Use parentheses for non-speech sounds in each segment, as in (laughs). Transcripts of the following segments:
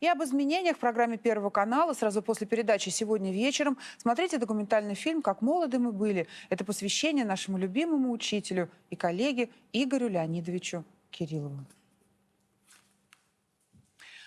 И об изменениях в программе Первого канала сразу после передачи сегодня вечером смотрите документальный фильм «Как молоды мы были». Это посвящение нашему любимому учителю и коллеге Игорю Леонидовичу Кириллову.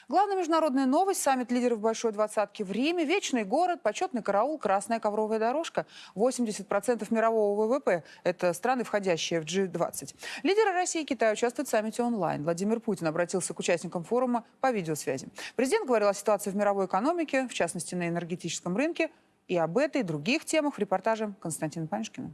Главная международная новость – саммит лидеров Большой Двадцатки в Риме, вечный город, почетный караул, красная ковровая дорожка. 80% мирового ВВП – это страны, входящие в G20. Лидеры России и Китая участвуют в саммите онлайн. Владимир Путин обратился к участникам форума по видеосвязи. Президент говорил о ситуации в мировой экономике, в частности на энергетическом рынке. И об этой и других темах в репортаже Константина Паншкина.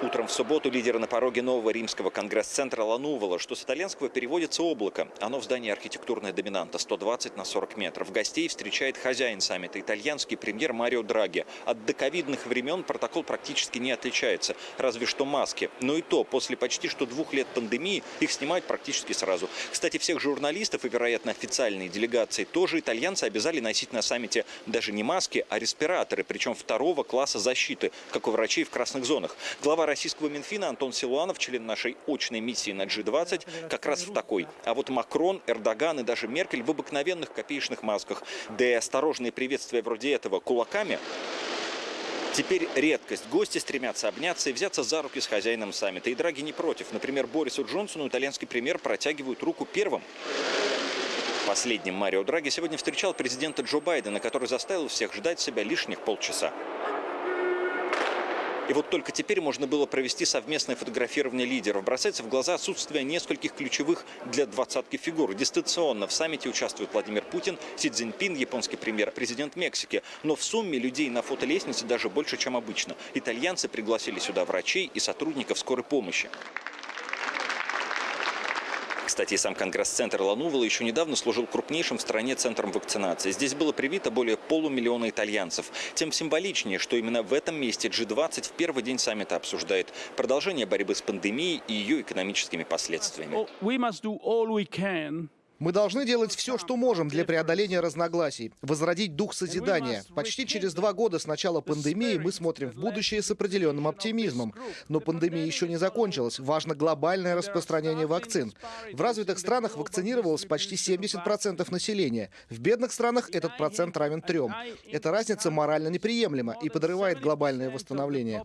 Утром в субботу лидеры на пороге нового римского конгресс-центра Ланувала, что с итальянского переводится «облако». Оно в здании архитектурная доминанта 120 на 40 метров. Гостей встречает хозяин саммита, итальянский премьер Марио Драги. От доковидных времен протокол практически не отличается, разве что маски. Но и то, после почти что двух лет пандемии, их снимают практически сразу. Кстати, всех журналистов и, вероятно, официальные делегации тоже итальянцы обязали носить на саммите даже не маски, а респираторы, причем второго класса защиты, как у врачей в красных зонах. Глава российского Минфина Антон Силуанов, член нашей очной миссии на G20, как раз в такой. А вот Макрон, Эрдоган и даже Меркель в обыкновенных копеечных масках. Да и осторожные приветствия вроде этого кулаками Теперь редкость. Гости стремятся обняться и взяться за руки с хозяином саммита. И Драги не против. Например, Борису Джонсону итальянский премьер протягивают руку первым. Последним Марио Драги сегодня встречал президента Джо Байдена, который заставил всех ждать себя лишних полчаса. И вот только теперь можно было провести совместное фотографирование лидеров. Бросается в глаза отсутствие нескольких ключевых для двадцатки фигур. Дистанционно в саммите участвуют Владимир Путин, Си Цзиньпин, японский премьер, президент Мексики. Но в сумме людей на фотолестнице даже больше, чем обычно. Итальянцы пригласили сюда врачей и сотрудников скорой помощи. Кстати, сам Конгресс-центр Ланувала еще недавно служил крупнейшим в стране центром вакцинации. Здесь было привито более полумиллиона итальянцев. Тем символичнее, что именно в этом месте G20 в первый день саммита обсуждает продолжение борьбы с пандемией и ее экономическими последствиями. Мы должны делать все, что можем для преодоления разногласий, возродить дух созидания. Почти через два года с начала пандемии мы смотрим в будущее с определенным оптимизмом. Но пандемия еще не закончилась. Важно глобальное распространение вакцин. В развитых странах вакцинировалось почти 70% населения. В бедных странах этот процент равен трем. Эта разница морально неприемлема и подрывает глобальное восстановление.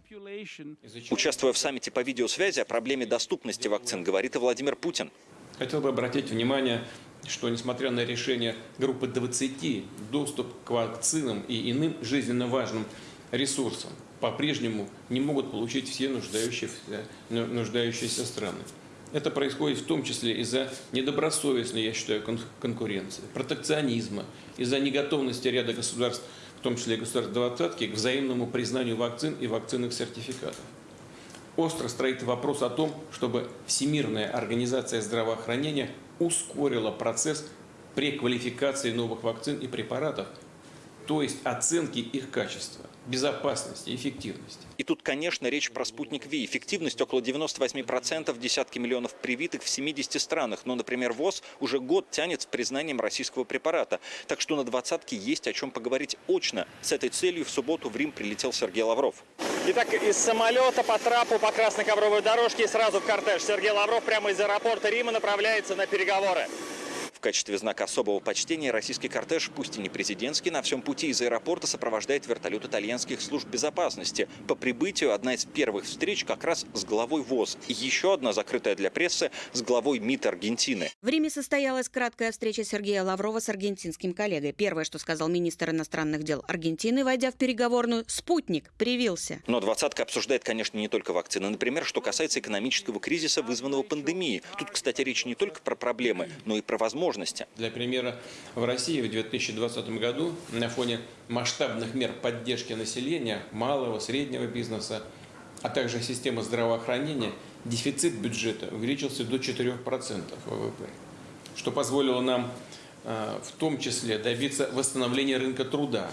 Участвуя в саммите по видеосвязи о проблеме доступности вакцин, говорит и Владимир Путин. Хотел бы обратить внимание, что несмотря на решение группы 20, доступ к вакцинам и иным жизненно важным ресурсам по-прежнему не могут получить все нуждающиеся, нуждающиеся страны. Это происходит в том числе из-за недобросовестной, я считаю, конкуренции, протекционизма, из-за неготовности ряда государств, в том числе государств двадцатки, к взаимному признанию вакцин и вакцинных сертификатов остро стоит вопрос о том, чтобы Всемирная организация здравоохранения ускорила процесс преквалификации новых вакцин и препаратов, то есть оценки их качества безопасности, эффективности. И тут, конечно, речь про спутник Ви. Эффективность около 98%, десятки миллионов привитых в 70 странах. Но, например, ВОЗ уже год тянет с признанием российского препарата. Так что на двадцатке есть о чем поговорить очно. С этой целью в субботу в Рим прилетел Сергей Лавров. Итак, из самолета по трапу по красной ковровой дорожке сразу в кортеж. Сергей Лавров прямо из аэропорта Рима направляется на переговоры качестве знака особого почтения российский кортеж, пусть и не президентский, на всем пути из аэропорта сопровождает вертолет итальянских служб безопасности. По прибытию одна из первых встреч как раз с главой ВОЗ. И еще одна закрытая для прессы с главой МИД Аргентины. В Риме состоялась краткая встреча Сергея Лаврова с аргентинским коллегой. Первое, что сказал министр иностранных дел Аргентины, войдя в переговорную, спутник привился. Но двадцатка обсуждает, конечно, не только вакцины. Например, что касается экономического кризиса, вызванного пандемией. Тут, кстати, речь не только про проблемы, но и про возможности возможности. Для примера, в России в 2020 году на фоне масштабных мер поддержки населения, малого, среднего бизнеса, а также системы здравоохранения, дефицит бюджета увеличился до 4% ВВП, что позволило нам э, в том числе добиться восстановления рынка труда,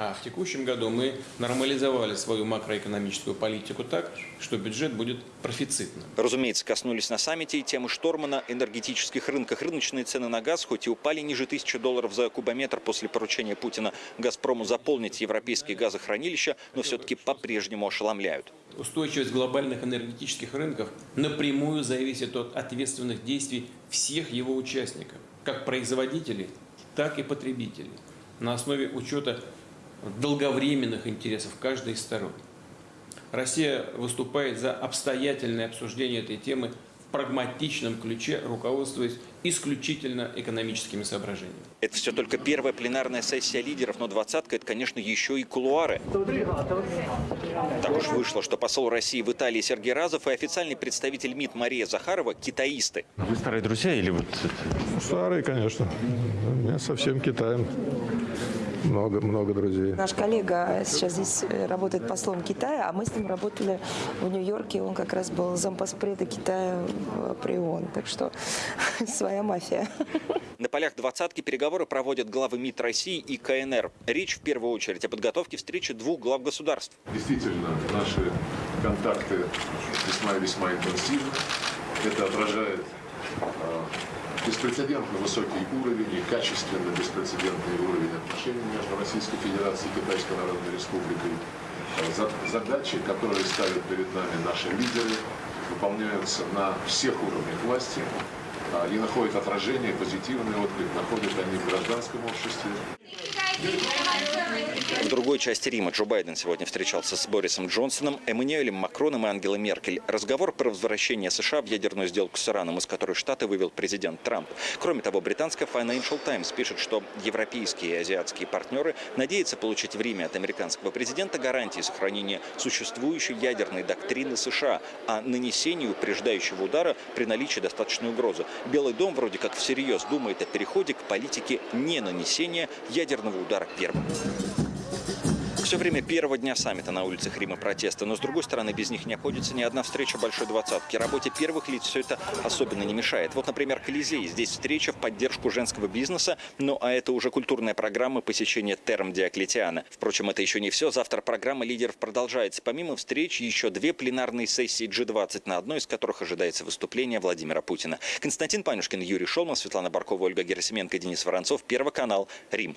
А в текущем году мы нормализовали свою макроэкономическую политику так, что бюджет будет профицитным. Разумеется, коснулись на саммите и темы шторма на энергетических рынках. Рыночные цены на газ хоть и упали ниже тысячи долларов за кубометр после поручения Путина «Газпрому» заполнить европейские газохранилища, но все-таки по-прежнему ошеломляют. Устойчивость глобальных энергетических рынков напрямую зависит от ответственных действий всех его участников, как производителей, так и потребителей, на основе учета долговременных интересов каждой из сторон. Россия выступает за обстоятельное обсуждение этой темы в прагматичном ключе, руководствуясь исключительно экономическими соображениями. Это все только первая пленарная сессия лидеров, но двадцатка – это, конечно, еще и кулуары. Так уж вышло, что посол России в Италии Сергей Разов и официальный представитель МИД Мария Захарова – китаисты. Вы старые друзья или вот... Старый, конечно. У меня со всем Китаем много, много друзей. Наш коллега сейчас здесь э, работает послом Китая, а мы с ним работали в Нью-Йорке. Он как раз был зампоспреда Китая в- при ООН. Так что (laughs) своя мафия. На полях двадцатки переговоры проводят главы МИД России и КНР. Речь в первую очередь о подготовке встречи двух глав государств. Действительно, наши контакты весьма и весьма интенсивны. Это отражает э, беспрецедентно высокий уровень и качественно беспрецедентный уровень отношений между Российской Федерацией и Китайской Народной Республикой. Э, за- Задачи, которые ставят перед нами наши лидеры, выполняются на всех уровнях власти и находят отражение, позитивный отклик, находят они в гражданском обществе. В другой части Рима Джо Байден сегодня встречался с Борисом Джонсоном, Эммануэлем Макроном и Ангелой Меркель. Разговор про возвращение США в ядерную сделку с Ираном, из которой Штаты вывел президент Трамп. Кроме того, британская Financial Times пишет, что европейские и азиатские партнеры надеются получить в Риме от американского президента гарантии сохранения существующей ядерной доктрины США о нанесении упреждающего удара при наличии достаточной угрозы. Белый дом вроде как всерьез думает о переходе к политике не нанесения ядерного удара первым. Все время первого дня саммита на улицах Рима протесты, но с другой стороны без них не обходится ни одна встреча большой двадцатки. Работе первых лиц все это особенно не мешает. Вот, например, Колизей. Здесь встреча в поддержку женского бизнеса, ну а это уже культурная программа посещения терм Диоклетиана. Впрочем, это еще не все. Завтра программа лидеров продолжается. Помимо встреч, еще две пленарные сессии G20, на одной из которых ожидается выступление Владимира Путина. Константин Панюшкин, Юрий Шолман, Светлана Баркова, Ольга Герасименко, Денис Воронцов. Первый канал. Рим.